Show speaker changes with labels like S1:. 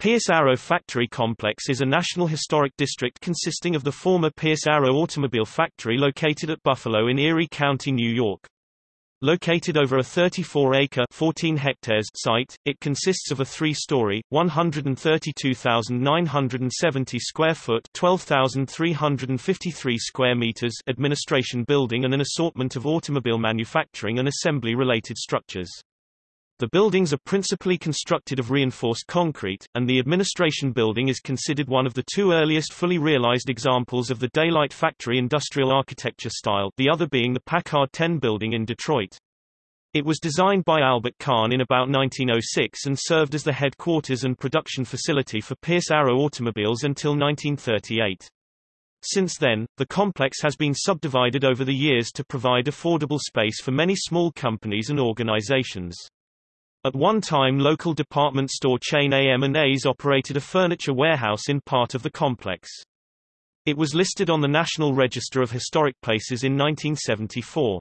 S1: Pierce Arrow Factory Complex is a national historic district consisting of the former Pierce Arrow Automobile Factory located at Buffalo in Erie County, New York. Located over a 34-acre (14 hectares) site, it consists of a three-story, 132,970 square foot (12,353 square meters) administration building and an assortment of automobile manufacturing and assembly-related structures. The buildings are principally constructed of reinforced concrete, and the administration building is considered one of the two earliest fully realized examples of the daylight factory industrial architecture style the other being the Packard 10 building in Detroit. It was designed by Albert Kahn in about 1906 and served as the headquarters and production facility for Pierce Arrow automobiles until 1938. Since then, the complex has been subdivided over the years to provide affordable space for many small companies and organizations. At one time local department store chain AM&A's operated a furniture warehouse in part of the complex. It was listed on the National Register of Historic Places in 1974.